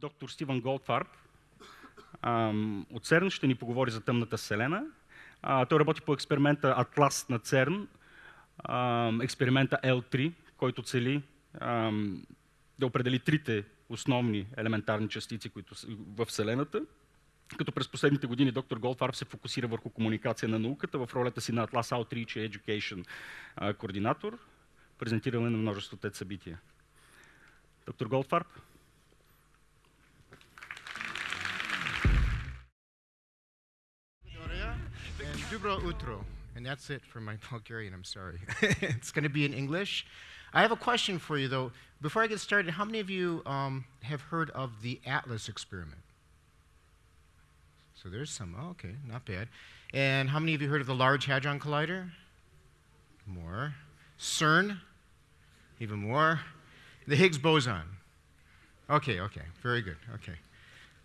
доктор Стивън Голдфарб от ЦЕРН ще ни поговори за тъмната вселена. А, той работи по експеримента Атлас на ЦЕРН, експеримента L3, който цели да определи трите основни елементарни частици които в Вселената. Като през последните години доктор Голдфарб се фокусира върху комуникация на науката в ролята си на Atlas Outreach Education координатор, презентиране на множество тези събития. Доктор Голдфарб. Utro. And that's it for my Bulgarian, I'm sorry. it's going to be in English. I have a question for you, though. Before I get started, how many of you um, have heard of the Atlas experiment? So there's some. Oh, okay, not bad. And how many of you heard of the Large Hadron Collider? More. CERN? Even more. The Higgs boson. Okay, okay, very good. Okay.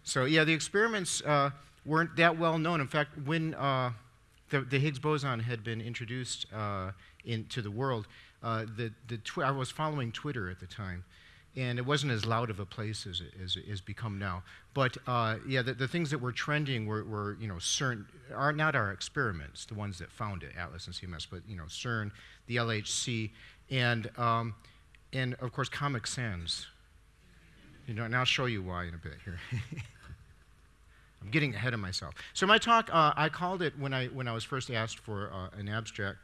So, yeah, the experiments uh, weren't that well known. In fact, when uh, the, the, Higgs boson had been introduced uh, into the world, uh, the, the I was following Twitter at the time, and it wasn't as loud of a place as it, as has become now. But uh, yeah, the, the, things that were trending were, were, you know, CERN, are not our experiments, the ones that found it, Atlas and CMS, but, you know, CERN, the LHC, and, um, and of course, Comic Sans. You know, and I'll show you why in a bit here. I'm getting ahead of myself. So my talk, uh, I called it when I, when I was first asked for uh, an abstract,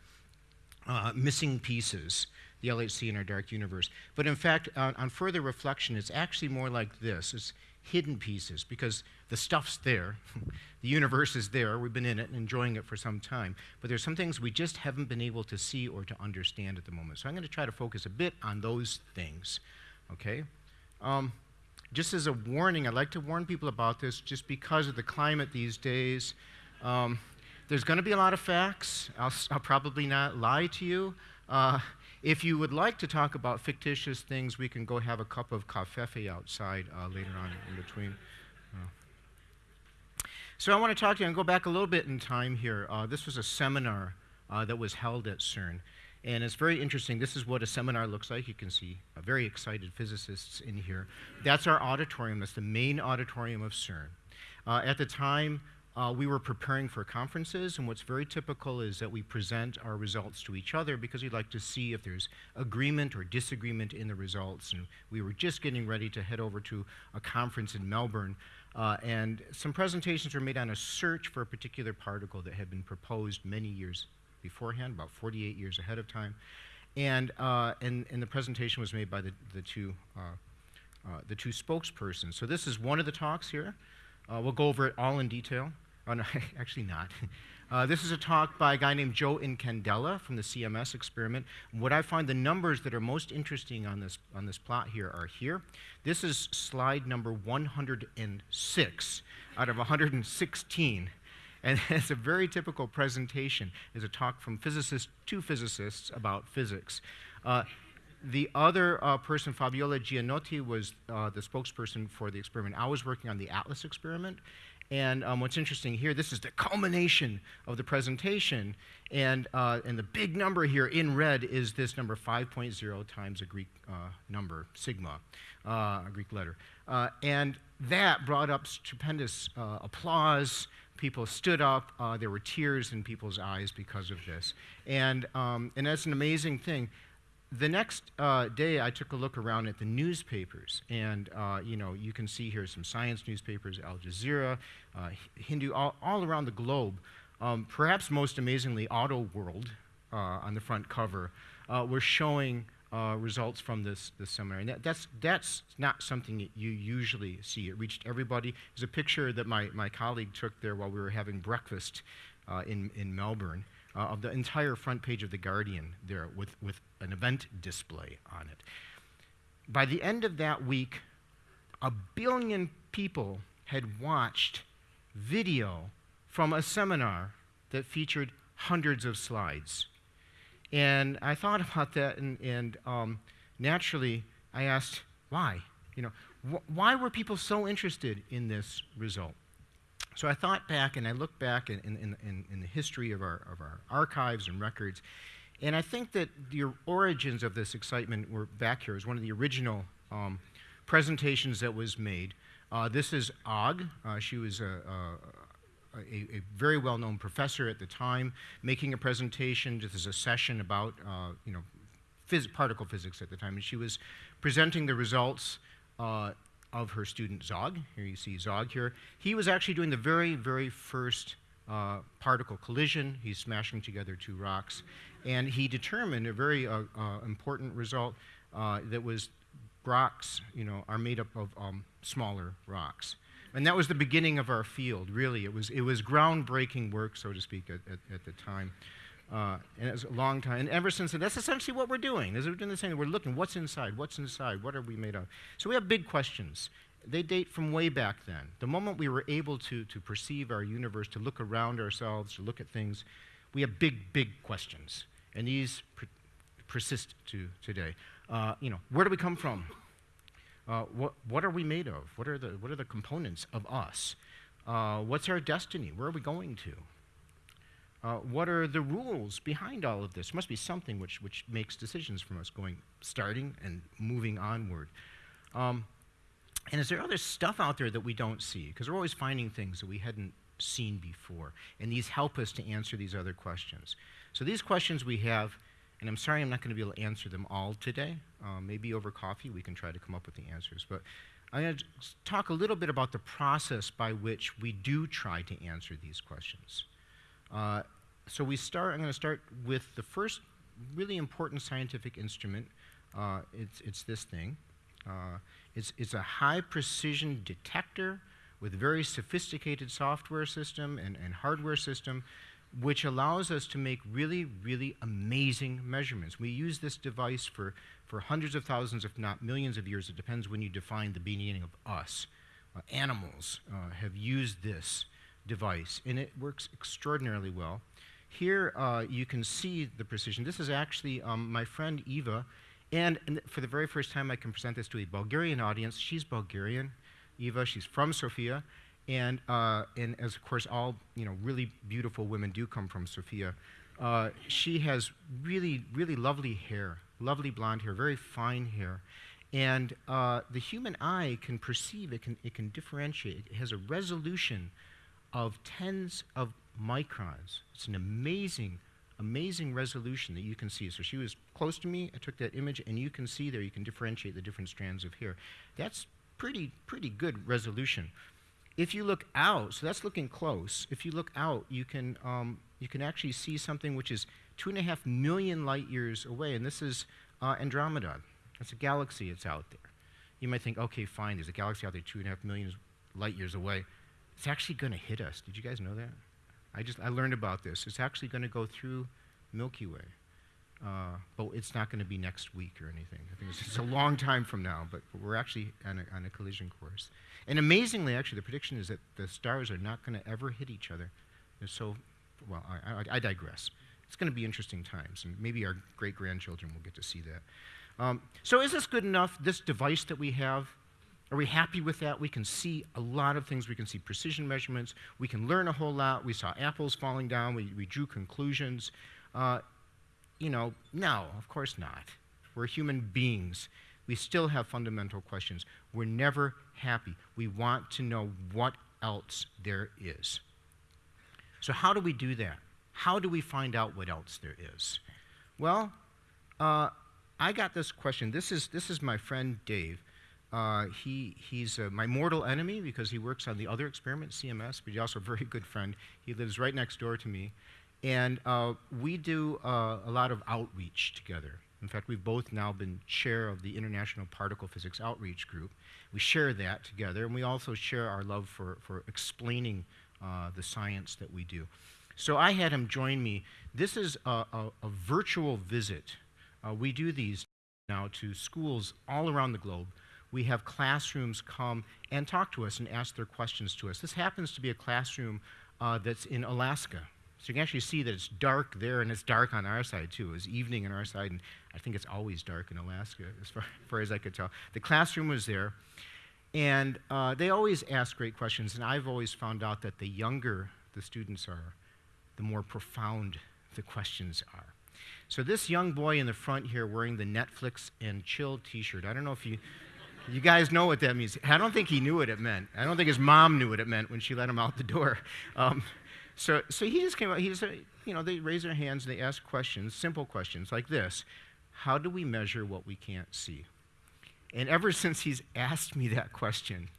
uh, Missing Pieces the LHC in our dark universe. But in fact, on, further reflection, it's actually more like this. It's hidden pieces because the stuff's there. the universe is there. We've been in it and enjoying it for some time. But there's some things we just haven't been able to see or to understand at the moment. So I'm going to try to focus a bit on those things. Okay? Um, just as a warning, I'd like to warn people about this just because of the climate these days. Um, there's going to be a lot of facts. I'll, I'll, probably not lie to you. Uh, if you would like to talk about fictitious things, we can go have a cup of cafefe outside uh, later on in between. Uh. So I want to talk to you and go back a little bit in time here. Uh, this was a seminar uh, that was held at CERN. And it's very interesting. This is what a seminar looks like. You can see very excited physicists in here. That's our auditorium. That's the main auditorium of CERN. Uh, at the time, uh, we were preparing for conferences, and what's very typical is that we present our results to each other because we'd like to see if there's agreement or disagreement in the results. And we were just getting ready to head over to a conference in Melbourne, uh, and some presentations were made on a search for a particular particle that had been proposed many years beforehand, about 48 years ahead of time. And, uh, and, and the presentation was made by the, the, two, uh, uh, the two spokespersons. So this is one of the talks here. Uh, we'll go over it all in detail. Oh, no, actually not. Uh, this is a talk by a guy named Joe Incandela from the CMS experiment. What I find the numbers that are most interesting on this, on this plot here are here. This is slide number 106 out of 116. And it's a very typical presentation. It's a talk from physicists to physicists about physics. Uh, the other uh, person, Fabiola Gianotti, was uh, the spokesperson for the experiment. I was working on the ATLAS experiment, and um, what's interesting here, this is the culmination of the presentation. And, uh, and the big number here in red is this number 5.0 times a Greek uh, number, sigma, uh, a Greek letter. Uh, and that brought up stupendous applause. People stood up. Uh, there were tears in people's eyes because of this. And, um, and that's an amazing thing the next uh, day, I took a look around at the newspapers, and uh, you know, you can see here some science newspapers, Al Jazeera, uh, Hindu, all, all, around the globe. Um, perhaps most amazingly, Auto World uh, on the front cover uh, were showing uh, results from this, this seminar. And that, that's, that's not something that you usually see. It reached everybody. There's a picture that my, my colleague took there while we were having breakfast in, in Melbourne uh, of the entire front page of The Guardian there with, with an event display on it. By the end of that week, a billion people had watched video from a seminar that featured hundreds of slides. And I thought about that, and, and um, naturally, I asked, why? You know, wh- why were people so interested in this result? So I thought back and I looked back in, in, in, in, the history of our, of our archives and records, and I think that the origins of this excitement were back here. It was one of the original um, presentations that was made Uh, this is Og. Uh, she was a, a, a, a very well-known professor at the time, making a presentation. This is a session about, uh, you know, phys- particle physics at the time, and she was presenting the results uh, of her student Zog. Here you see Zog here. He was actually doing the very, very first uh, particle collision. He's smashing together two rocks. And he determined a very uh, uh, important result uh, that was rocks, you know, are made up of um, smaller rocks. And that was the beginning of our field, really. It was, it was groundbreaking work, so to speak, at, at, at the time. Uh, and it was a long time. And ever since then, that's essentially what we're doing. Is we're doing the same. thing. We're looking, what's inside? What's inside? What are we made of? So we have big questions. They date from way back then. The moment we were able to, to perceive our universe, to look around ourselves, to look at things, we have big, big questions. And these per- persist to today. Uh, you know, where do we come from? Uh, what, what are we made of? What are the, what are the components of us? Uh, what's our destiny? Where are we going to? Uh, what are the rules behind all of this? must be something which, which makes decisions from us going, starting and moving onward. Um, and is there other stuff out there that we don't see? Because we're always finding things that we hadn't seen before. And these help us to answer these other questions. So these questions we have, and I'm sorry I'm not going to be able to answer them all today. Uh, maybe over coffee we can try to come up with the answers. But I'm going to talk a little bit about the process by which we do try to answer these questions. Uh, so we start, I'm going to start with the first really important scientific instrument. Uh, it's, it's this thing. Uh, it's, it's a high precision detector with very sophisticated software system and, and hardware system, which allows us to make really, really amazing measurements. We use this device for, for hundreds of thousands, if not millions of years. It depends when you define the beginning of us. Uh, animals uh, have used this device, and it works extraordinarily well. Here uh, you can see the precision. This is actually um, my friend Eva, and, and, for the very first time I can present this to a Bulgarian audience. She's Bulgarian, Eva. She's from Sofia, and uh, and as of course all you know really beautiful women do come from Sofia. Uh, she has really really lovely hair, lovely blonde hair, very fine hair, and uh, the human eye can perceive it can it can differentiate. It has a resolution of tens of microns. It's an amazing, amazing resolution that you can see. So she was close to me, I took that image, and you can see there, you can differentiate the different strands of hair. That's pretty, pretty good resolution. If you look out, so that's looking close. If you look out, you can, um, you can actually see something which is two and a half million light years away, and this is uh, Andromeda. It's a galaxy, it's out there. You might think, okay, fine, there's a galaxy out there two and a half million light years away. It's actually going to hit us. Did you guys know that? I just I learned about this. It's actually going to go through Milky Way, uh, but it's not going to be next week or anything. I think it's, it's, a long time from now, but we're actually on a, on a collision course. And amazingly, actually, the prediction is that the stars are not going to ever hit each other. They're so, well, I, I, I digress. It's going to be interesting times, and maybe our great grandchildren will get to see that. Um, so, is this good enough? This device that we have are we happy with that? We can see a lot of things. We can see precision measurements. We can learn a whole lot. We saw apples falling down. We, we drew conclusions. Uh, you know, no, of course not. We're human beings. We still have fundamental questions. We're never happy. We want to know what else there is. So, how do we do that? How do we find out what else there is? Well, uh, I got this question. This is, this is my friend Dave. Uh, he, he's uh, my mortal enemy because he works on the other experiment, CMS, but he's also a very good friend. He lives right next door to me. And uh, we do uh, a lot of outreach together. In fact, we've both now been chair of the International Particle Physics Outreach Group. We share that together, and we also share our love for, for explaining uh, the science that we do. So I had him join me. This is a, a, a virtual visit. Uh, we do these now to schools all around the globe we have classrooms come and talk to us and ask their questions to us. This happens to be a classroom uh, that's in Alaska. So you can actually see that it's dark there and it's dark on our side too. It's evening on our side, and I think it's always dark in Alaska, as far, as, far as I could tell. The classroom was there, and uh, they always ask great questions, and I've always found out that the younger the students are, the more profound the questions are. So this young boy in the front here wearing the Netflix and chill t-shirt, I don't know if you You guys know what that means. I don't think he knew what it meant. I don't think his mom knew what it meant when she let him out the door. Um, so, so he just came out. He just, you know, they raise their hands and they ask questions, simple questions like this How do we measure what we can't see? And ever since he's asked me that question,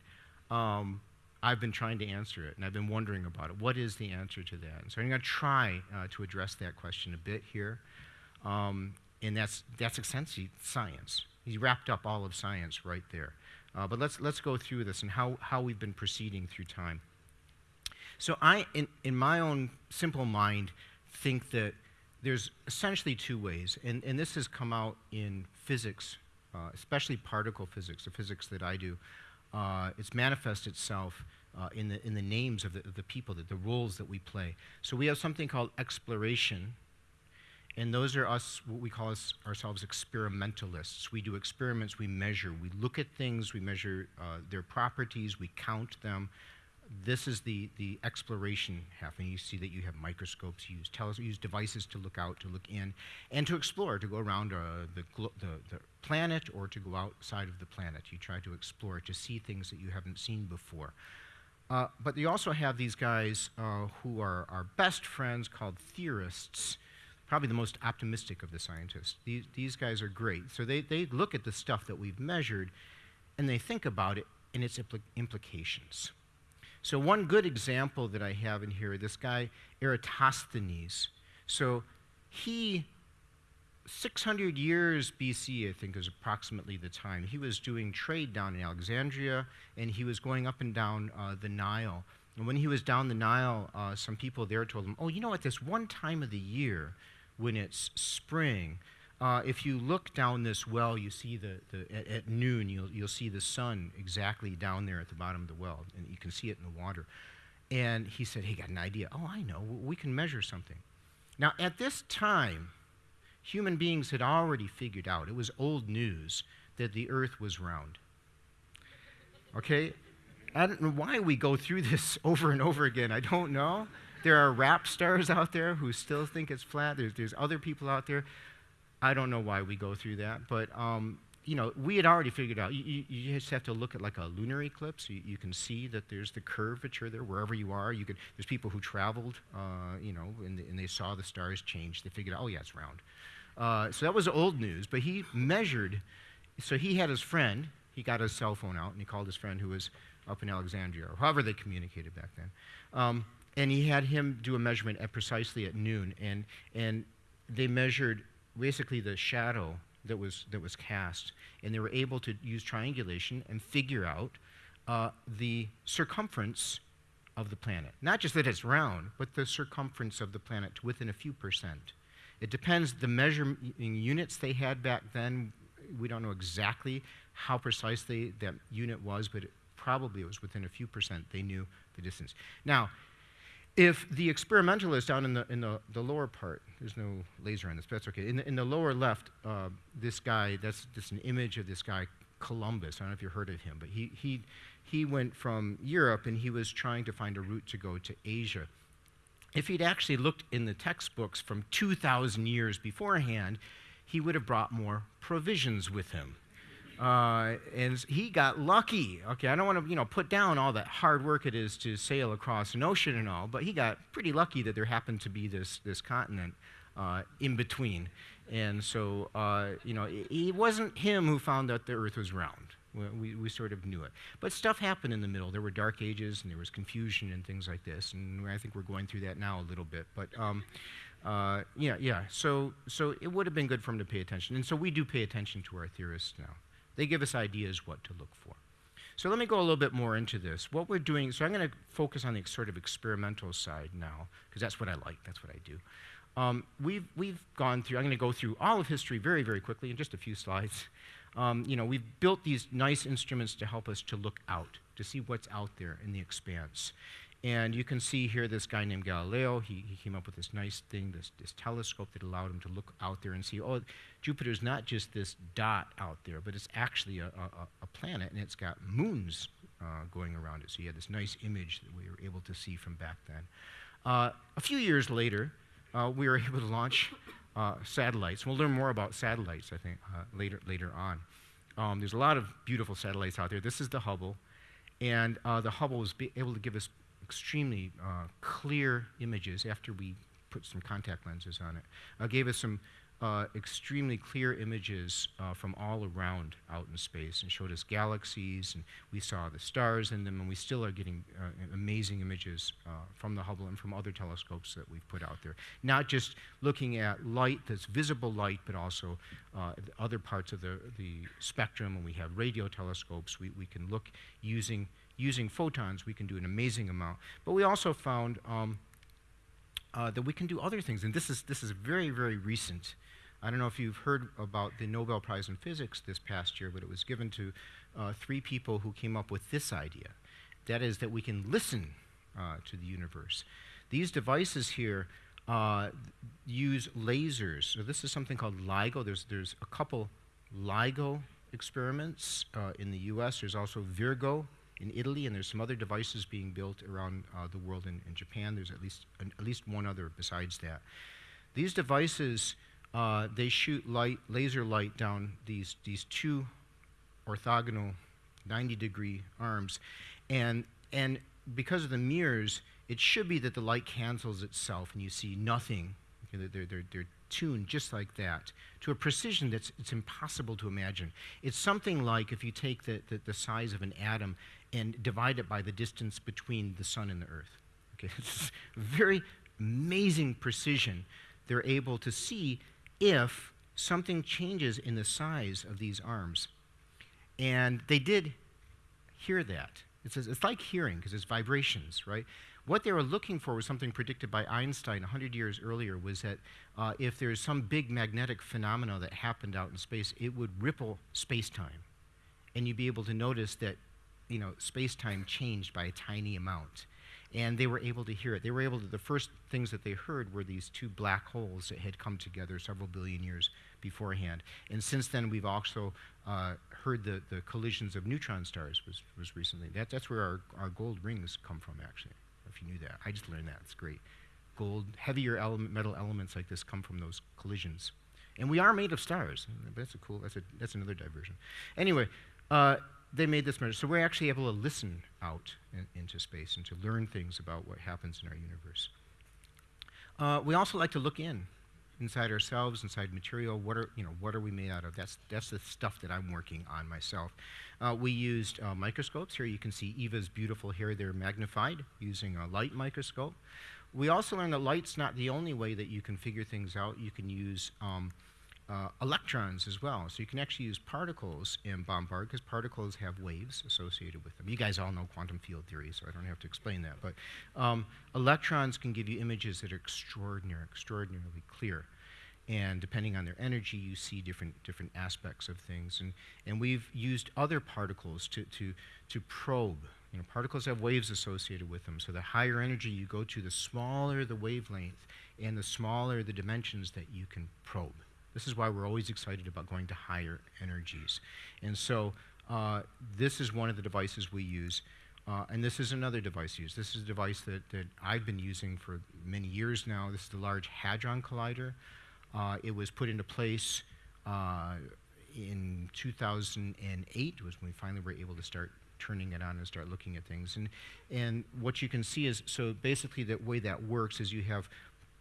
um, I've been trying to answer it and I've been wondering about it. What is the answer to that? And so I'm going to try uh, to address that question a bit here. Um, and that's, that's essentially science. He wrapped up all of science right there. Uh, but let's, let's go through this and how, how we've been proceeding through time. So I, in, in my own simple mind, think that there's essentially two ways, and, and this has come out in physics, uh, especially particle physics, the physics that I do. Uh, it's manifest itself uh, in, the, in the names of the, the people, the, the roles that we play. So we have something called exploration, and those are us, what we call us, ourselves experimentalists. We do experiments, we measure, we look at things, we measure uh, their properties, we count them. This is the, the exploration half, and you see that you have microscopes, you use, use devices to look out, to look in, and to explore, to go around uh, the, glo- the, the planet or to go outside of the planet. You try to explore, to see things that you haven't seen before. Uh, but you also have these guys uh, who are our best friends called theorists probably the most optimistic of the scientists. These, these guys are great. So they, they look at the stuff that we've measured and they think about it and its impl- implications. So, one good example that I have in here, this guy, Eratosthenes. So, he, 600 years BC, I think is approximately the time, he was doing trade down in Alexandria and he was going up and down uh, the Nile. And when he was down the Nile, uh, some people there told him, Oh, you know, at this one time of the year, when it's spring. Uh, if you look down this well, you see the, the at, at, noon, you'll, you'll see the sun exactly down there at the bottom of the well, and you can see it in the water. And he said, Hey, got an idea. Oh, I know. We can measure something. Now, at this time, human beings had already figured out, it was old news, that the earth was round. Okay? I don't know why we go through this over and over again. I don't know. There are rap stars out there who still think it's flat. There's, there's other people out there. I don't know why we go through that, but um, you know, we had already figured out. You, you, just have to look at like a lunar eclipse. You, you, can see that there's the curvature there wherever you are. You could, there's people who traveled, uh, you know, and, and, they saw the stars change. They figured out, oh yeah, it's round. Uh, so that was old news. But he measured. So he had his friend. He got his cell phone out and he called his friend who was up in Alexandria, or however they communicated back then. Um, and he had him do a measurement at precisely at noon, and, and they measured basically the shadow that was, that was cast, and they were able to use triangulation and figure out uh, the circumference of the planet. Not just that it's round, but the circumference of the planet to within a few percent. It depends, the measuring units they had back then, we don't know exactly how precisely that unit was, but it, probably it was within a few percent they knew the distance. Now, if the experimentalist down in the, in the, the lower part, there's no laser on this, but that's okay. In the, in the lower left, uh, this guy, that's just an image of this guy, Columbus. I don't know if you've heard of him, but he, he, he went from Europe and he was trying to find a route to go to Asia. If he'd actually looked in the textbooks from 2,000 years beforehand, he would have brought more provisions with him. Uh, and he got lucky. Okay, I don't want to, you know, put down all that hard work it is to sail across an ocean and all, but he got pretty lucky that there happened to be this, this continent uh, in between. And so, uh, you know, it, it, wasn't him who found out the earth was round. We, we sort of knew it. But stuff happened in the middle. There were dark ages and there was confusion and things like this. And I think we're going through that now a little bit. But, um, uh, yeah, yeah. So, so it would have been good for him to pay attention. And so we do pay attention to our theorists now. They give us ideas what to look for. So let me go a little bit more into this. What we're doing, so I'm going to focus on the sort of experimental side now, because that's what I like, that's what I do. Um, we've, we've gone through, I'm going to go through all of history very, very quickly in just a few slides. Um, you know, we've built these nice instruments to help us to look out, to see what's out there in the expanse. And you can see here this guy named Galileo. He, he came up with this nice thing, this, this telescope that allowed him to look out there and see, oh, Jupiter's not just this dot out there, but it's actually a, a, a planet, and it's got moons uh, going around it. So you had this nice image that we were able to see from back then. Uh, a few years later, uh, we were able to launch uh, satellites. We'll learn more about satellites, I think, uh, later, later on. um, there's a lot of beautiful satellites out there. This is the Hubble, and uh, the Hubble was able to give us extremely uh, clear images after we put some contact lenses on it. Uh, gave us some uh, extremely clear images uh, from all around out in space and showed us galaxies and we saw the stars in them and we still are getting uh, amazing images uh, from the Hubble and from other telescopes that we've put out there. Not just looking at light that's visible light but also uh, other parts of the, the spectrum and we have radio telescopes we, we can look using using photons we can do an amazing amount but we also found um, uh, that we can do other things and this is this is very very recent I don't know if you've heard about the Nobel Prize in Physics this past year, but it was given to uh, three people who came up with this idea. That is, that we can listen uh, to the universe. These devices here uh, use lasers. So, this is something called LIGO. There's, there's a couple LIGO experiments uh, in the US. There's also Virgo in Italy, and there's some other devices being built around uh, the world in, in Japan. There's at least, an, at least one other besides that. These devices uh, they shoot light, laser light down these, these two orthogonal 90 degree arms. And, and because of the mirrors, it should be that the light cancels itself and you see nothing. They're, they're, they're tuned just like that to a precision that's it's impossible to imagine. It's something like if you take the, the, the size of an atom and divide it by the distance between the sun and the earth. Okay, it's very amazing precision they're able to see if something changes in the size of these arms. And they did hear that. It says it's like hearing because it's vibrations, right? What they were looking for was something predicted by Einstein 100 years earlier was that uh, if there's some big magnetic phenomena that happened out in space, it would ripple space-time. And you'd be able to notice that, you know, space-time changed by a tiny amount and they were able to hear it. They were able to, the first things that they heard were these two black holes that had come together several billion years beforehand. And since then, we've also uh, heard the, the collisions of neutron stars was, was recently. That, that's where our, our gold rings come from, actually, if you knew that. I just learned that. It's great. Gold, heavier element, metal elements like this come from those collisions. And we are made of stars. That's a cool, that's, a, that's another diversion. Anyway, uh, they made this measure. So we're actually able to listen out in, into space and to learn things about what happens in our universe. Uh, we also like to look in, inside ourselves, inside material. What are, you know, what are we made out of? That's, that's the stuff that I'm working on myself. Uh, we used uh, microscopes. Here you can see Eva's beautiful hair there magnified using a light microscope. We also learned that light's not the only way that you can figure things out. You can use um, uh, electrons as well. So you can actually use particles in bombard because particles have waves associated with them. You guys all know quantum field theory, so I don't have to explain that. But um, electrons can give you images that are extraordinary, extraordinarily clear. And depending on their energy, you see different, different aspects of things. And, and we've used other particles to, to, to probe. You know, particles have waves associated with them. So the higher energy you go to, the smaller the wavelength and the smaller the dimensions that you can probe. This is why we're always excited about going to higher energies. And so uh, this is one of the devices we use. Uh, and this is another device used. This is a device that, that I've been using for many years now. This is the Large Hadron Collider. Uh, it was put into place uh, in 2008 was when we finally were able to start turning it on and start looking at things. And, and what you can see is, so basically the way that works is you have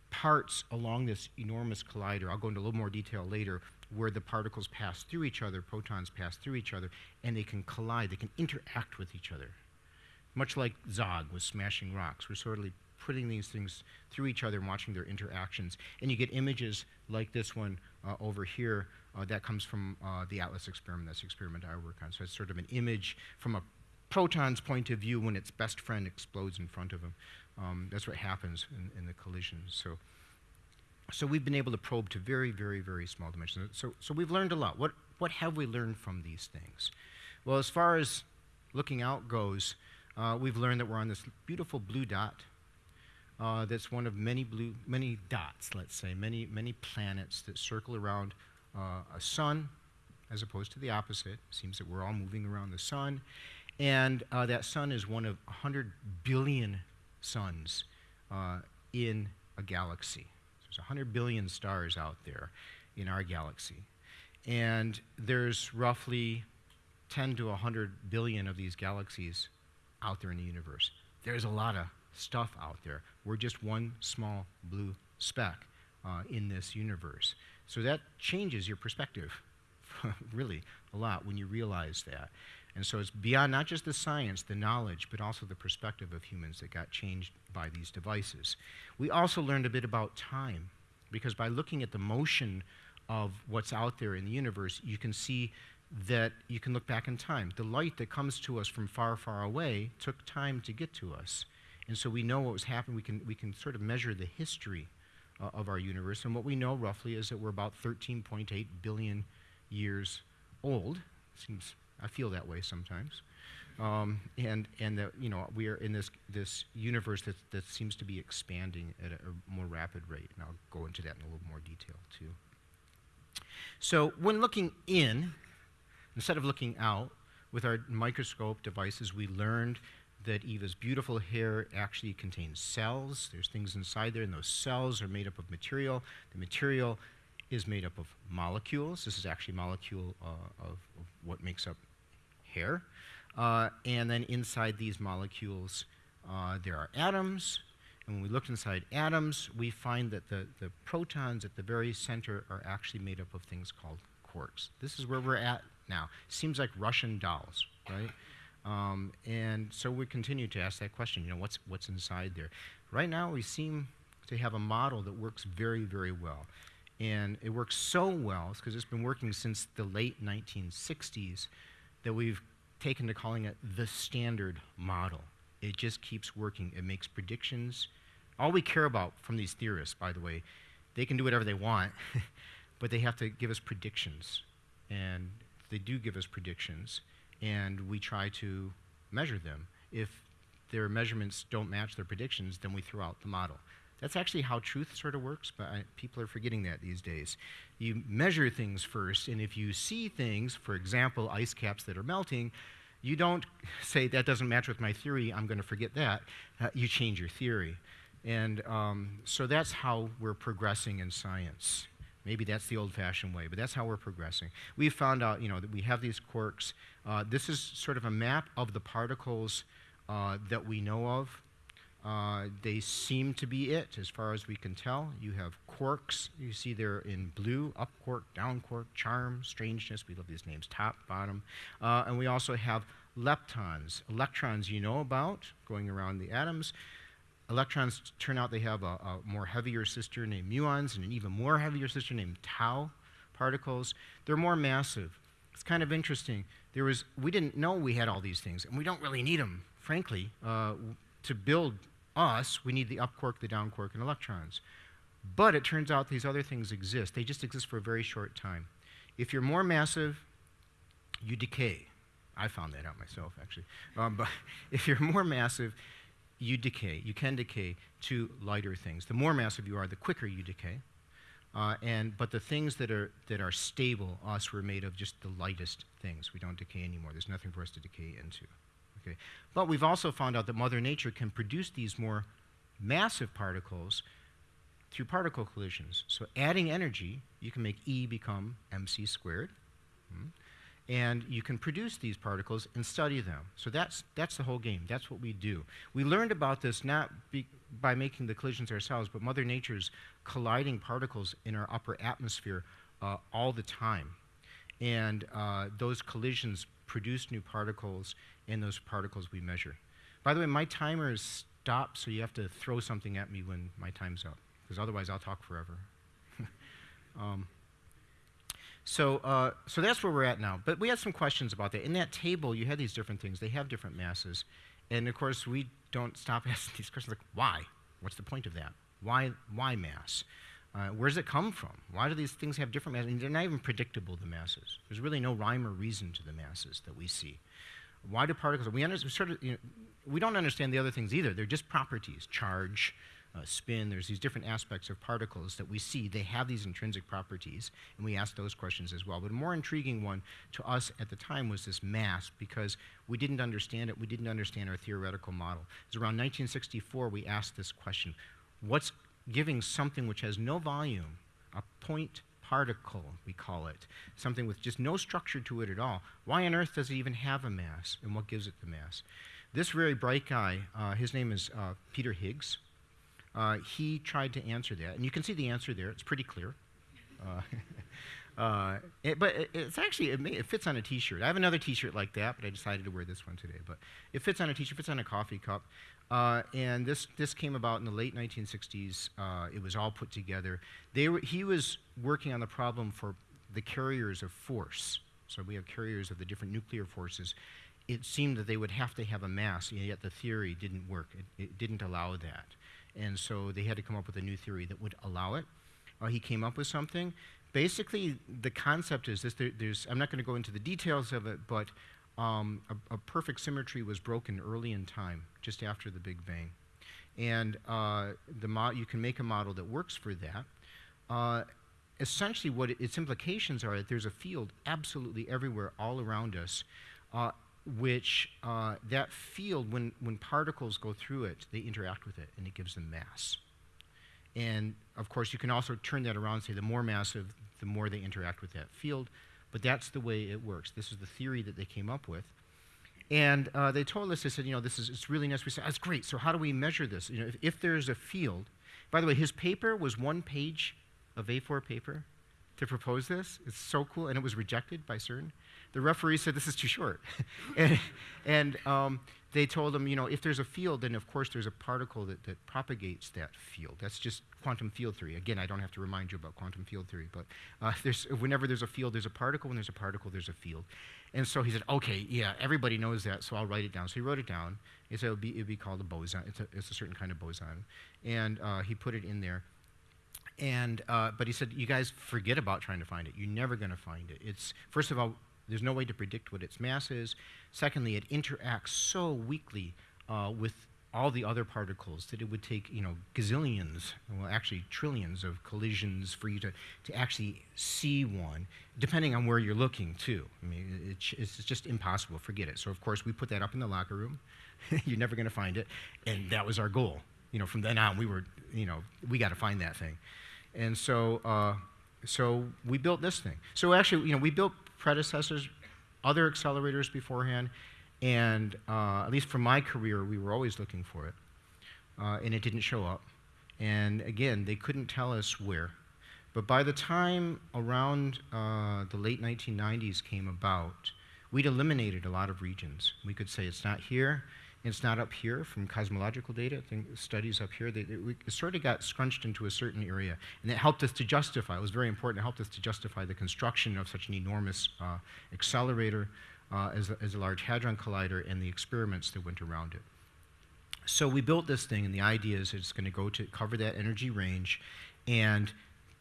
parts along this enormous collider, I'll go into a little more detail later, where the particles pass through each other, protons pass through each other, and they can collide, they can interact with each other. Much like Zog was smashing rocks. We're sort of putting these things through each other and watching their interactions. And you get images like this one uh, over here uh, that comes from uh, the ATLAS experiment. That's the experiment I work on. So it's sort of an image from a proton's point of view when its best friend explodes in front of him. Um, that's what happens in, in the collisions. So, so we've been able to probe to very, very, very small dimensions. So, so we've learned a lot. What, what have we learned from these things? Well, as far as looking out goes, uh, we've learned that we're on this beautiful blue dot. Uh, that's one of many blue, many dots, let's say, many, many planets that circle around uh, a sun, as opposed to the opposite. It seems that we're all moving around the sun, and uh, that sun is one of 100 billion suns uh, in a galaxy. There's 100 billion stars out there in our galaxy. and there's roughly 10 to 100 billion of these galaxies out there in the universe. There's a lot of stuff out there. We're just one small blue speck uh, in this universe. So that changes your perspective, really, a lot when you realize that. And so it's beyond not just the science, the knowledge, but also the perspective of humans that got changed by these devices. We also learned a bit about time, because by looking at the motion of what's out there in the universe, you can see that you can look back in time. The light that comes to us from far, far away took time to get to us. And so we know what was happening. We can, we can sort of measure the history uh, of our universe. And what we know roughly is that we're about 13.8 billion years old. Seems, I feel that way sometimes. Um, and and that you know we are in this this universe that that seems to be expanding at a, a more rapid rate, and I'll go into that in a little more detail too. So when looking in, instead of looking out, with our microscope devices, we learned that Eva's beautiful hair actually contains cells. There's things inside there, and those cells are made up of material. The material is made up of molecules. This is actually a molecule uh, of, of, what makes up Uh, and then inside these molecules, uh, there are atoms. And when we look inside atoms, we find that the, the protons at the very center are actually made up of things called quarks. This is where we're at now. Seems like Russian dolls, right? Um, and so we continue to ask that question, you know, what's, what's inside there? Right now, we seem to have a model that works very, very well. And it works so well, because it's been working since the late 1960s, that we've taken to calling it the standard model. It just keeps working. It makes predictions. All we care about from these theorists, by the way, they can do whatever they want, but they have to give us predictions. And they do give us predictions, and we try to measure them. If their measurements don't match their predictions, then we throw out the model. That's actually how truth sort of works, but I, people are forgetting that these days. You measure things first, and if you see things, for example, ice caps that are melting, you don't say, that doesn't match with my theory, I'm going to forget that. Uh, you change your theory. And um, so that's how we're progressing in science. Maybe that's the old fashioned way, but that's how we're progressing. We've found out, you know, that we have these quarks. Uh, this is sort of a map of the particles uh, that we know of. Uh, they seem to be it as far as we can tell. You have quarks, you see there in blue, up quark, down quark, charm, strangeness, we love these names, top, bottom. Uh, and we also have leptons, electrons you know about, going around the atoms. Electrons turn out they have a, a, more heavier sister named muons and an even more heavier sister named tau particles. They're more massive. It's kind of interesting. There was, we didn't know we had all these things, and we don't really need them, frankly. Uh, to build us, we need the up quark, the down quark, and electrons. But it turns out these other things exist. They just exist for a very short time. If you're more massive, you decay. I found that out myself, actually. Um, but if you're more massive, you decay. You can decay to lighter things. The more massive you are, the quicker you decay. Uh, and, but the things that are, that are stable, us, were made of just the lightest things. We don't decay anymore. There's nothing for us to decay into. But we've also found out that Mother Nature can produce these more massive particles through particle collisions. So adding energy, you can make E become mc squared. Hmm? and you can produce these particles and study them. So that's, that's the whole game. That's what we do. We learned about this not by making the collisions ourselves, but Mother Nature's colliding particles in our upper atmosphere uh, all the time. And uh, those collisions produce new particles, and those particles we measure. By the way, my timer is stopped, so you have to throw something at me when my time's up, because otherwise I'll talk forever. um, so, uh, so that's where we're at now. But we had some questions about that. In that table, you had these different things. They have different masses. And of course, we don't stop asking these questions like, why? What's the point of that? Why, why mass? Uh, where does it come from? Why do these things have different masses? Mean, they're not even predictable, the masses. There's really no rhyme or reason to the masses that we see. Why do particles, we, under, sort of, you know, we don't understand the other things either. They're just properties, charge, uh, spin, there's these different aspects of particles that we see. They have these intrinsic properties, and we ask those questions as well. But a more intriguing one to us at the time was this mass, because we didn't understand it. We didn't understand our theoretical model. It was around 1964 we asked this question What's giving something which has no volume, a point particle, we call it, something with just no structure to it at all. Why on earth does it even have a mass, and what gives it the mass? This very bright guy, uh, his name is uh, Peter Higgs. Uh, he tried to answer that, and you can see the answer there. It's pretty clear. Uh, it, but it, it's actually it, may, it, fits on a T-shirt. I have another T-shirt like that, but I decided to wear this one today. But it fits on a T-shirt, fits on a coffee cup, uh, and this this came about in the late 1960s. Uh, it was all put together. They were, he was working on the problem for the carriers of force. So we have carriers of the different nuclear forces. It seemed that they would have to have a mass, yet the theory didn't work. It, it didn't allow that, and so they had to come up with a new theory that would allow it. Uh, he came up with something basically, the concept is this there, I'm not going to go into the details of it, but um, a, a, perfect symmetry was broken early in time, just after the Big Bang. And uh, the you can make a model that works for that. Uh, essentially, what it, its implications are that there's a field absolutely everywhere, all around us, uh, which uh, that field, when, when particles go through it, they interact with it, and it gives them mass. And of course, you can also turn that around and say the more massive, the more they interact with that field. But that's the way it works. This is the theory that they came up with. And uh, they told us, they said, you know, this is it's really nice. We said, that's great. So how do we measure this? You know, if, if there's a field, by the way, his paper was one page of A4 paper to propose this. It's so cool, and it was rejected by CERN. The referee said this is too short, and, and um, they told him, you know, if there's a field, then of course there's a particle that, that propagates that field. That's just quantum field theory. Again, I don't have to remind you about quantum field theory, but uh, there's, whenever there's a field, there's a particle. When there's a particle, there's a field. And so he said, okay, yeah, everybody knows that, so I'll write it down. So he wrote it down. He said it would be, be called a boson. It's a, it's a certain kind of boson. And uh, he put it in there. And, uh, but he said, you guys forget about trying to find it. You're never going to find it. It's, first of all, there's no way to predict what its mass is. Secondly, it interacts so weakly uh, with all the other particles that it would take, you know, gazillions, well, actually trillions of collisions for you to, to actually see one, depending on where you're looking, too. I mean, it, it's just impossible. Forget it. So, of course, we put that up in the locker room. you're never going to find it. And that was our goal. You know, from then on, we were, you know, we got to find that thing. And so, uh, so we built this thing. So actually, you know, we built predecessors, other accelerators beforehand, and uh, at least for my career, we were always looking for it, uh, and it didn't show up. And again, they couldn't tell us where. But by the time around uh, the late 1990s came about, we'd eliminated a lot of regions. We could say it's not here, it's not up here from cosmological data. Studies up here, they, they, we sort of got scrunched into a certain area. And it helped us to justify, it was very important, it helped us to justify the construction of such an enormous uh, accelerator uh, as, a, as a Large Hadron Collider and the experiments that went around it. So we built this thing, and the idea is it's going to go to cover that energy range and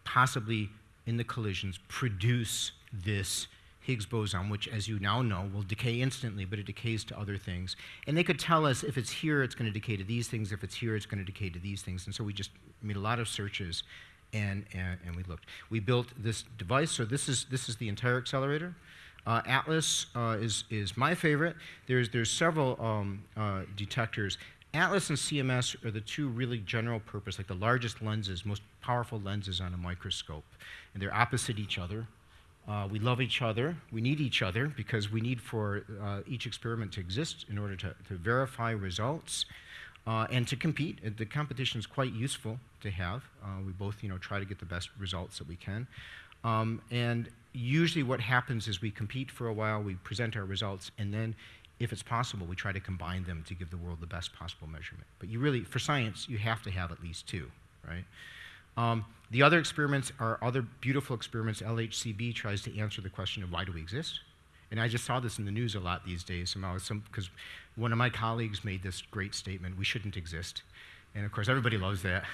possibly in the collisions produce this Higgs boson, which, as you now know, will decay instantly, but it decays to other things. And they could tell us if it's here, it's going to decay to these things. If it's here, it's going to decay to these things. And so we just made a lot of searches, and, and, and we looked. We built this device. So this is, this is the entire accelerator. Uh, Atlas uh, is, is my favorite. There's, there's several um, uh, detectors. Atlas and CMS are the two really general purpose, like the largest lenses, most powerful lenses on a microscope. And they're opposite each other. Uh, we love each other. We need each other because we need for uh, each experiment to exist in order to, to verify results uh, and to compete. Uh, the competition is quite useful to have. Uh, we both, you know, try to get the best results that we can. Um, and usually, what happens is we compete for a while, we present our results, and then, if it's possible, we try to combine them to give the world the best possible measurement. But you really, for science, you have to have at least two, right? Um, the other experiments are other beautiful experiments. LHCb tries to answer the question of why do we exist? And I just saw this in the news a lot these days somehow, because one of my colleagues made this great statement we shouldn't exist. And of course, everybody loves that.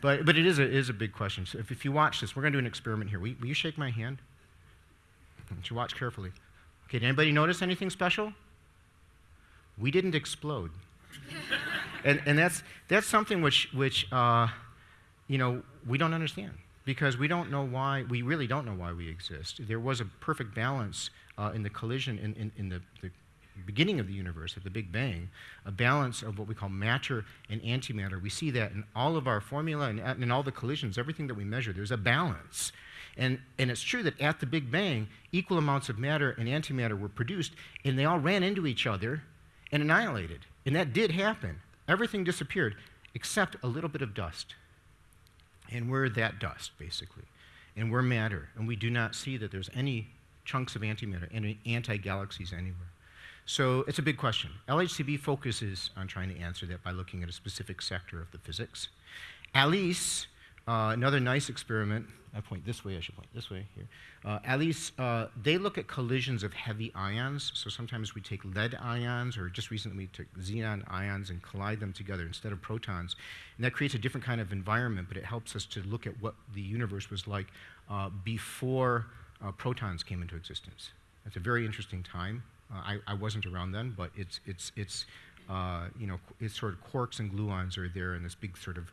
But, but it is a, is a big question. So if, if you watch this, we're going to do an experiment here. Will, will you shake my hand? You watch carefully. Okay, did anybody notice anything special? We didn't explode. and, and that's, that's something which, which uh, you know, we don't understand because we don't know why, we really don't know why we exist. There was a perfect balance uh, in the collision in, in, in the, the, beginning of the universe, at the Big Bang, a balance of what we call matter and antimatter. We see that in all of our formula and in all the collisions, everything that we measure, there's a balance. And, and it's true that at the Big Bang, equal amounts of matter and antimatter were produced, and they all ran into each other and annihilated. And that did happen. Everything disappeared except a little bit of dust. And we're that dust, basically. And we're matter. And we do not see that there's any chunks of antimatter, any anti galaxies anywhere. So it's a big question. LHCb focuses on trying to answer that by looking at a specific sector of the physics. ALICE, uh, another nice experiment, I point this way, I should point this way here. Uh, least uh, they look at collisions of heavy ions. So sometimes we take lead ions, or just recently we took xenon ions and collide them together instead of protons. And that creates a different kind of environment, but it helps us to look at what the universe was like uh, before uh, protons came into existence. That's a very interesting time. Uh, I, I, wasn't around then, but it's, it's, it's, uh, you know, it's sort of quarks and gluons are there in this big sort of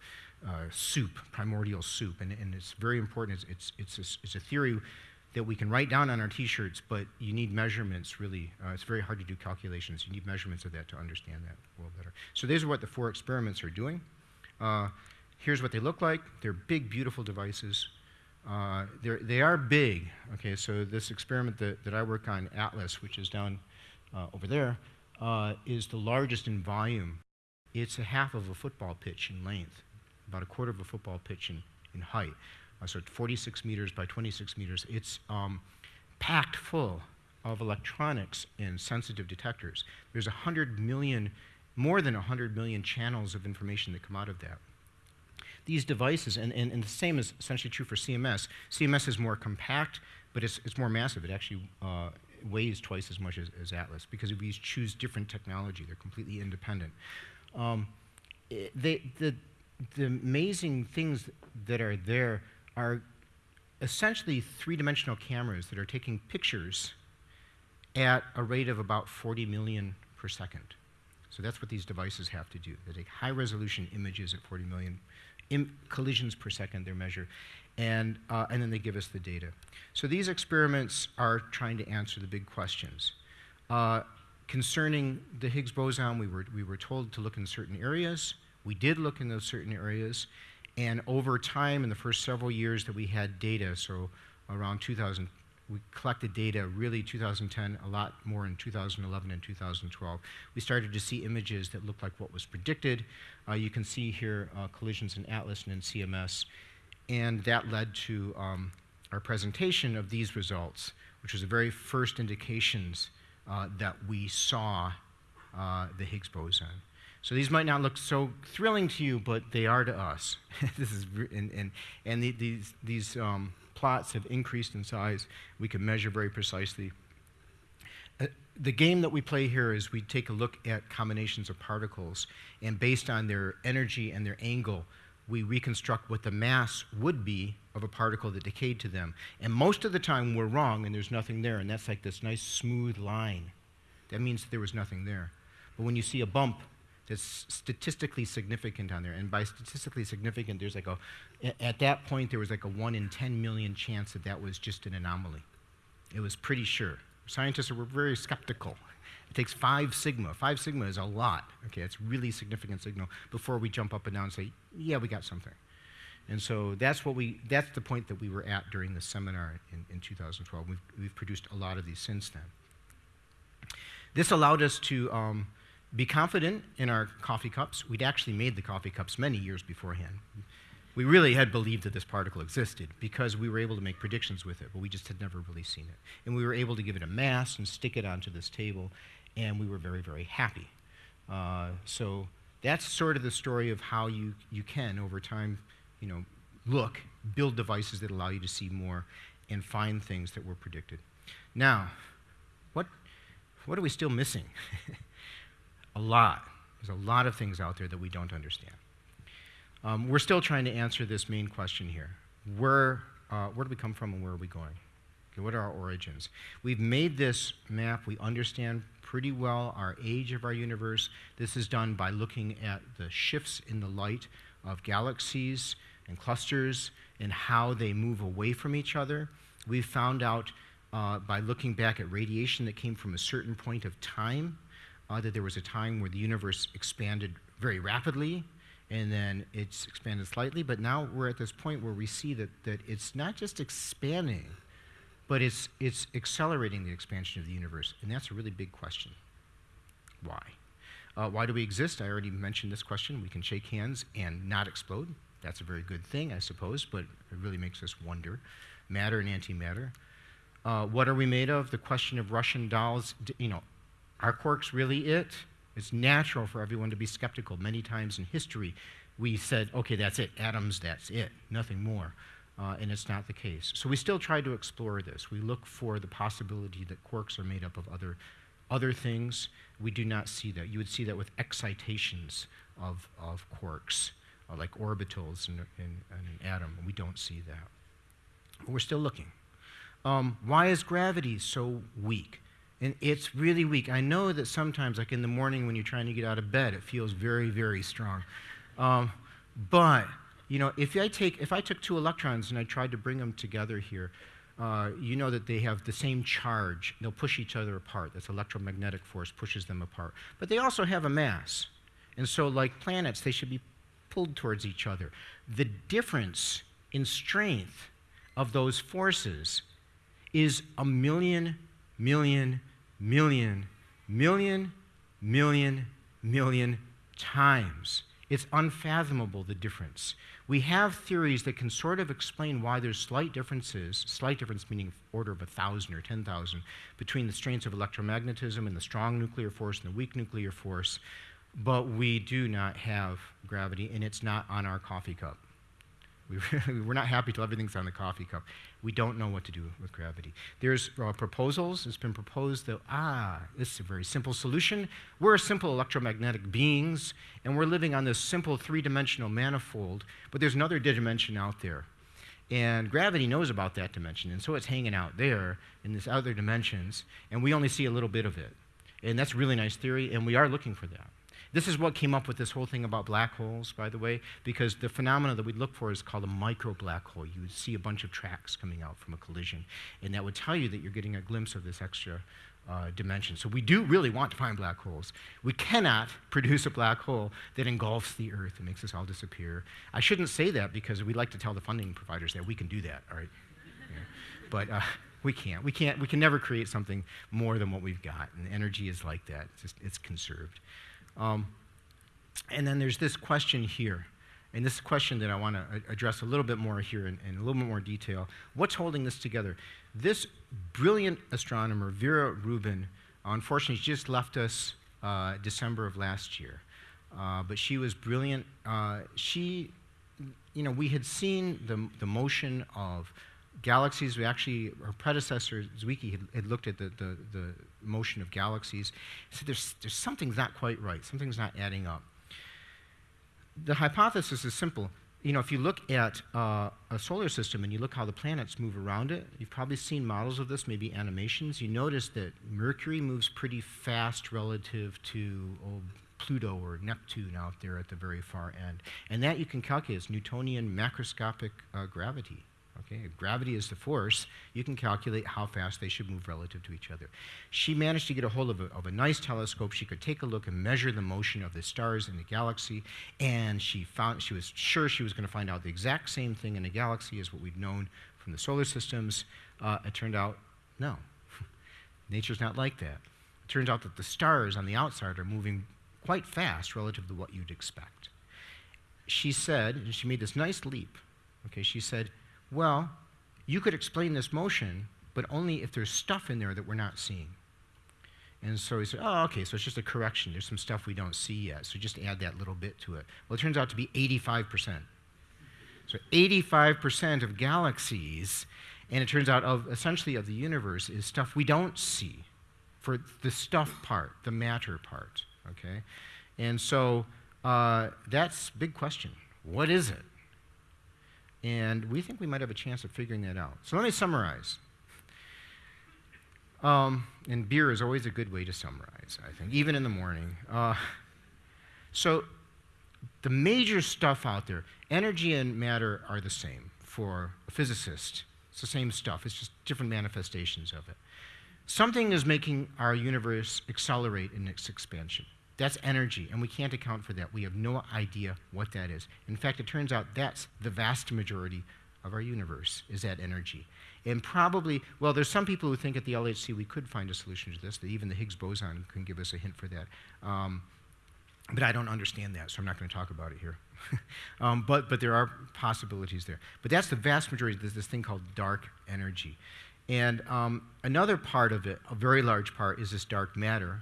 uh, soup, primordial soup, and, and it's very important. It's, it's, it's, a, it's a theory that we can write down on our t-shirts, but you need measurements, really. Uh, it's very hard to do calculations. You need measurements of that to understand that world better. So these are what the four experiments are doing. Uh, here's what they look like. They're big, beautiful devices. Uh, they are big. Okay, so this experiment that, that I work on, Atlas, which is down uh, over there, uh, is the largest in volume. It's a half of a football pitch in length, about a quarter of a football pitch in, in height. Uh, so 46 meters by 26 meters. It's um, packed full of electronics and sensitive detectors. There's 100 million, more than 100 million channels of information that come out of that these devices, and, and, and the same is essentially true for CMS. CMS is more compact, but it's, it's more massive. It actually uh, weighs twice as much as, as, Atlas because we choose different technology. They're completely independent. Um, it, they, the, the amazing things that are there are essentially three-dimensional cameras that are taking pictures at a rate of about 40 million per second. So that's what these devices have to do. They take high-resolution images at 40 million collisions per second They measure, and, uh, and then they give us the data. So these experiments are trying to answer the big questions. Uh, concerning the Higgs boson, we were, we were told to look in certain areas. We did look in those certain areas, and over time, in the first several years that we had data, so around 2000, we collected data really 2010, a lot more in 2011 and 2012. We started to see images that looked like what was predicted. Uh, you can see here uh, collisions in Atlas and in CMS. And that led to um, our presentation of these results, which was the very first indications uh, that we saw uh, the Higgs boson. So these might not look so thrilling to you, but they are to us. this is and and, and the, these these um, plots have increased in size. We can measure very precisely. Uh, the game that we play here is we take a look at combinations of particles, and based on their energy and their angle, we reconstruct what the mass would be of a particle that decayed to them. And most of the time we're wrong and there's nothing there, and that's like this nice smooth line. That means that there was nothing there. But when you see a bump that's statistically significant on there. And by statistically significant, there's like a, at that point, there was like a 1 in 10 million chance that that was just an anomaly. It was pretty sure. Scientists were very skeptical. It takes five sigma. Five sigma is a lot. Okay, it's really significant signal before we jump up and down and say, yeah, we got something. And so that's what we, that's the point that we were at during the seminar in, in 2012. We've, we've produced a lot of these since then. This allowed us to um, be confident in our coffee cups. We'd actually made the coffee cups many years beforehand. We really had believed that this particle existed because we were able to make predictions with it, but we just had never really seen it. And we were able to give it a mass and stick it onto this table, and we were very, very happy. Uh, so that's sort of the story of how you, you can, over time, you know, look, build devices that allow you to see more and find things that were predicted. Now, what, what are we still missing? A lot. There's a lot of things out there that we don't understand. Um, we're still trying to answer this main question here. Where, uh, where do we come from and where are we going? Okay, what are our origins? We've made this map. We understand pretty well our age of our universe. This is done by looking at the shifts in the light of galaxies and clusters and how they move away from each other. We've found out uh, by looking back at radiation that came from a certain point of time uh, that there was a time where the universe expanded very rapidly, and then it's expanded slightly, but now we're at this point where we see that, that it's not just expanding, but it's, it's accelerating the expansion of the universe, and that's a really big question. Why? Uh, why do we exist? I already mentioned this question. We can shake hands and not explode. That's a very good thing, I suppose, but it really makes us wonder. Matter and antimatter. Uh, what are we made of? The question of Russian dolls. You know, are quarks really it? It's natural for everyone to be skeptical. Many times in history, we said, okay, that's it, atoms, that's it, nothing more. Uh, and it's not the case. So we still try to explore this. We look for the possibility that quarks are made up of other, other things. We do not see that. You would see that with excitations of, of quarks, uh, like orbitals in, in, in, an atom. We don't see that. But we're still looking. Um, why is gravity so weak? And it's really weak. I know that sometimes, like in the morning when you're trying to get out of bed, it feels very, very strong. Um, but you know, if I take if I took two electrons and I tried to bring them together here, uh, you know that they have the same charge. They'll push each other apart. That's electromagnetic force pushes them apart. But they also have a mass, and so like planets, they should be pulled towards each other. The difference in strength of those forces is a million, million, million, million, million, million times. It's unfathomable, the difference. We have theories that can sort of explain why there's slight differences, slight difference meaning order of a 1,000 or 10,000, between the strengths of electromagnetism and the strong nuclear force and the weak nuclear force, but we do not have gravity, and it's not on our coffee cup. We are not happy till everything's on the coffee cup. We don't know what to do with gravity. There's uh, proposals. It's been proposed that, ah, this is a very simple solution. We're simple electromagnetic beings, and we're living on this simple three dimensional manifold, but there's another dimension out there. And gravity knows about that dimension, and so it's hanging out there in these other dimensions, and we only see a little bit of it. And that's really nice theory, and we are looking for that. This is what came up with this whole thing about black holes, by the way, because the phenomena that we look for is called a micro black hole. You would see a bunch of tracks coming out from a collision, and that would tell you that you're getting a glimpse of this extra uh, dimension. So we do really want to find black holes. We cannot produce a black hole that engulfs the Earth and makes us all disappear. I shouldn't say that because we like to tell the funding providers that we can do that, all right? Yeah. But uh, we can't. We can't. We can never create something more than what we've got, and energy is like that. It's, just, it's conserved. Um, and then there's this question here. And this question that I want to address a little bit more here in, in, a little bit more detail. What's holding this together? This brilliant astronomer, Vera Rubin, unfortunately, she just left us uh, December of last year. Uh, but she was brilliant. Uh, she, you know, we had seen the, the motion of galaxies. We actually, her predecessor, Zwicky, had, had looked at the, the, the, motion of galaxies. So there's, there's something's not quite right, something's not adding up. The hypothesis is simple. You know, if you look at uh, a solar system and you look how the planets move around it, you've probably seen models of this, maybe animations. You notice that Mercury moves pretty fast relative to oh, Pluto or Neptune out there at the very far end. And that you can calculate as Newtonian macroscopic uh, gravity. Okay, if gravity is the force, you can calculate how fast they should move relative to each other. She managed to get a hold of a, of a nice telescope. She could take a look and measure the motion of the stars in the galaxy, and she found she was sure she was going to find out the exact same thing in a galaxy as what we've known from the solar systems. Uh, it turned out, no, nature's not like that. It turns out that the stars on the outside are moving quite fast relative to what you'd expect. She said, and she made this nice leap. Okay, she said well, you could explain this motion, but only if there's stuff in there that we're not seeing. And so he said, oh, okay, so it's just a correction. There's some stuff we don't see yet, so just add that little bit to it. Well, it turns out to be 85%. So 85% of galaxies, and it turns out of essentially of the universe, is stuff we don't see for the stuff part, the matter part, okay? And so uh, that's big question. What is it? And we think we might have a chance of figuring that out. So let me summarize. Um, and beer is always a good way to summarize, I think, even in the morning. Uh, so the major stuff out there, energy and matter are the same for a physicist. It's the same stuff, it's just different manifestations of it. Something is making our universe accelerate in its expansion. That's energy, and we can't account for that. We have no idea what that is. In fact, it turns out that's the vast majority of our universe is that energy. And probably, well, there's some people who think at the LHC we could find a solution to this, that even the Higgs boson can give us a hint for that. Um, but I don't understand that, so I'm not going to talk about it here. um, but, but there are possibilities there. But that's the vast majority. There's this thing called dark energy. And um, another part of it, a very large part, is this dark matter.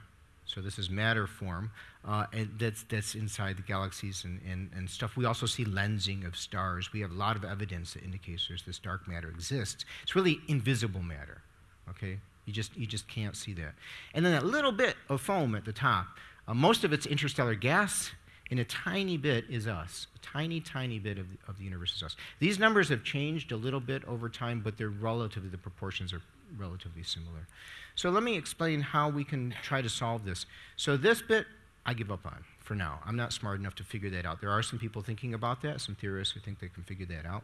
So this is matter form, uh, and that's, that's inside the galaxies and, and, and stuff. We also see lensing of stars. We have a lot of evidence that indicates there's this dark matter exists. It's really invisible matter, okay? You just, you just can't see that. And then that little bit of foam at the top, uh, most of it's interstellar gas, and a tiny bit is us. A tiny, tiny bit of the, of the universe is us. These numbers have changed a little bit over time, but they're relatively, the proportions are relatively similar. So let me explain how we can try to solve this. So this bit, I give up on for now. I'm not smart enough to figure that out. There are some people thinking about that, some theorists who think they can figure that out.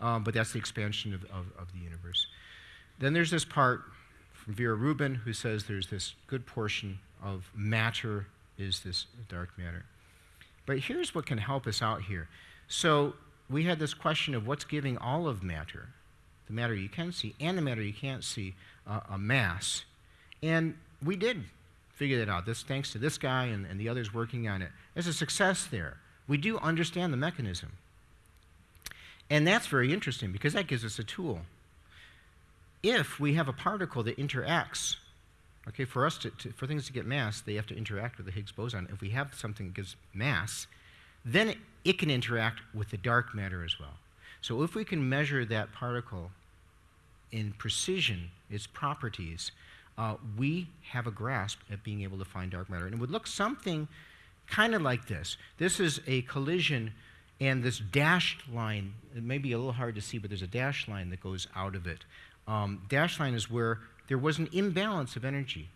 Um, but that's the expansion of, of, of the universe. Then there's this part from Vera Rubin who says there's this good portion of matter is this dark matter. But here's what can help us out here. So we had this question of what's giving all of matter, the matter you can see and the matter you can't see, uh, a mass. And we did figure that out. This thanks to this guy and, and the others working on it. There's a success there. We do understand the mechanism. And that's very interesting because that gives us a tool. If we have a particle that interacts Okay, for us to, to, for things to get mass, they have to interact with the Higgs boson. If we have something that gives mass, then it, it can interact with the dark matter as well. So if we can measure that particle in precision, its properties, uh, we have a grasp at being able to find dark matter. And it would look something kind of like this. This is a collision, and this dashed line, it may be a little hard to see, but there's a dashed line that goes out of it. Um, dashed line is where there was an imbalance of energy.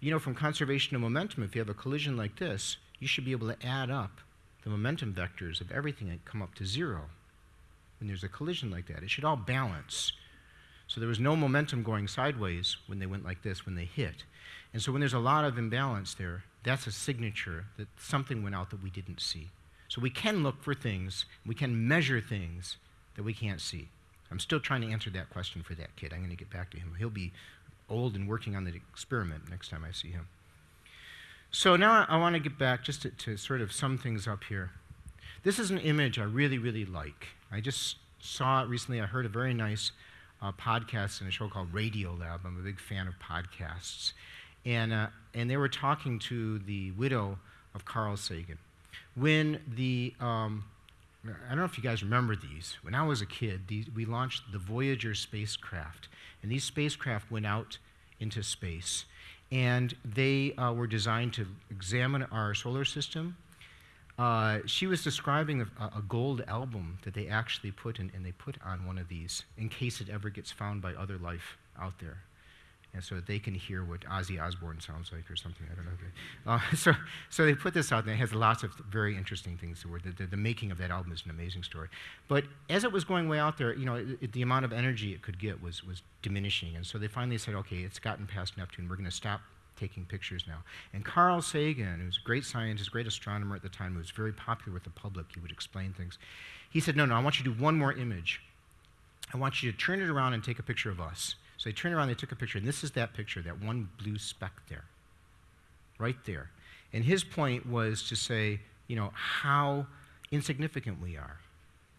You know, from conservation of momentum, if you have a collision like this, you should be able to add up the momentum vectors of everything and come up to zero when there's a collision like that. It should all balance. So there was no momentum going sideways when they went like this, when they hit. And so when there's a lot of imbalance there, that's a signature that something went out that we didn't see. So we can look for things, we can measure things that we can't see. I'm still trying to answer that question for that kid. I'm going to get back to him. He'll be old and working on the experiment next time I see him. So now I want to get back just to, to sort of sum things up here. This is an image I really, really like. I just saw it recently. I heard a very nice uh, podcast in a show called Radio Lab. I'm a big fan of podcasts. And, uh, and they were talking to the widow of Carl Sagan. When the, um, I don't know if you guys remember these. When I was a kid, these, we launched the Voyager spacecraft. And these spacecraft went out into space. And they uh, were designed to examine our solar system. Uh, she was describing a, a, gold album that they actually put in, and they put on one of these in case it ever gets found by other life out there and so that they can hear what Ozzy Osbourne sounds like or something. I don't know. Uh, so, so they put this out, and it has lots of very interesting things to The, the, the, making of that album is an amazing story. But as it was going way out there, you know, it, it, the amount of energy it could get was, was diminishing. And so they finally said, okay, it's gotten past Neptune. We're going to stop taking pictures now. And Carl Sagan, who was a great scientist, great astronomer at the time, who was very popular with the public, he would explain things. He said, no, no, I want you to do one more image. I want you to turn it around and take a picture of us. So they turned around, they took a picture, and this is that picture, that one blue speck there, right there. And his point was to say, you know, how insignificant we are.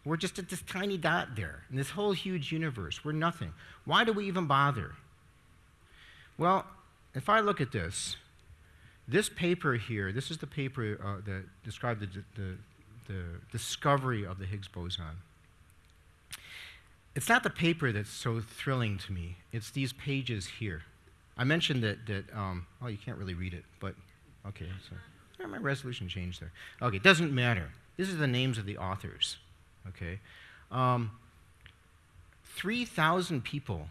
We're just at this tiny dot there in this whole huge universe. We're nothing. Why do we even bother? Well, if I look at this, this paper here, this is the paper uh, that described the, the, the discovery of the Higgs boson it's not the paper that's so thrilling to me. It's these pages here. I mentioned that, that um, oh, you can't really read it, but okay. So, yeah, my resolution changed there. Okay, it doesn't matter. This is the names of the authors, okay? Um, 3,000 people.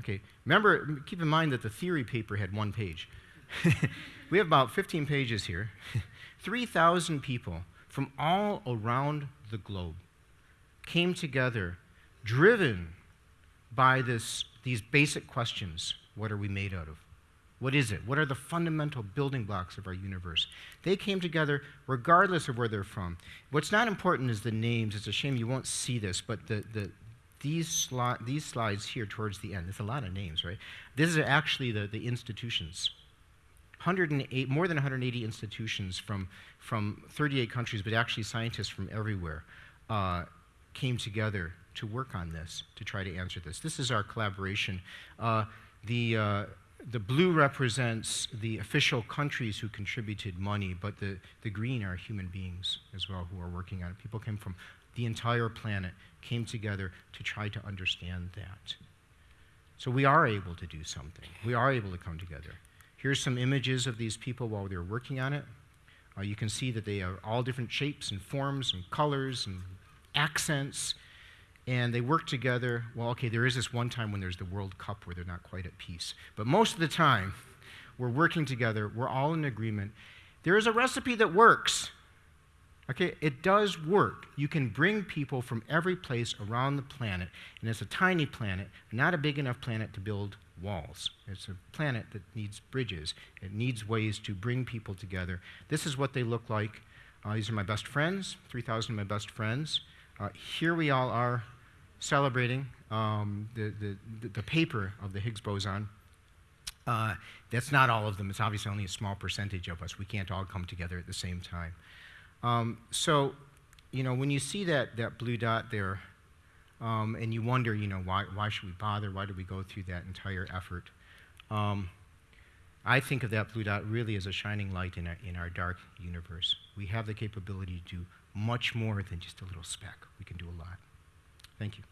Okay, remember, keep in mind that the theory paper had one page. we have about 15 pages here. 3,000 people from all around the globe came together driven by this, these basic questions what are we made out of? What is it? What are the fundamental building blocks of our universe? They came together regardless of where they're from. What's not important is the names. It's a shame you won't see this, but the, the, these, sli- these slides here towards the end, it's a lot of names, right? This is actually the, the institutions. 108, more than 180 institutions from, from 38 countries, but actually scientists from everywhere, uh, came together to work on this, to try to answer this. This is our collaboration. Uh, the, uh, the blue represents the official countries who contributed money, but the, the green are human beings as well who are working on it. People came from the entire planet, came together to try to understand that. So we are able to do something. We are able to come together. Here's some images of these people while they were working on it. Uh, you can see that they are all different shapes and forms and colors and accents. And they work together. Well, okay, there is this one time when there's the World Cup where they're not quite at peace. But most of the time, we're working together. We're all in agreement. There is a recipe that works. Okay, it does work. You can bring people from every place around the planet, and it's a tiny planet, not a big enough planet to build walls. It's a planet that needs bridges. It needs ways to bring people together. This is what they look like. Uh, these are my best friends, 3,000 of my best friends. Uh, here we all are celebrating um, the, the, the paper of the Higgs boson. Uh, that's not all of them. It's obviously only a small percentage of us. We can't all come together at the same time. Um, so, you know, when you see that, that blue dot there, um, and you wonder, you know, why, why should we bother? Why did we go through that entire effort? Um, I think of that blue dot really as a shining light in our, in our dark universe. We have the capability to do much more than just a little speck. We can do a lot. Thank you.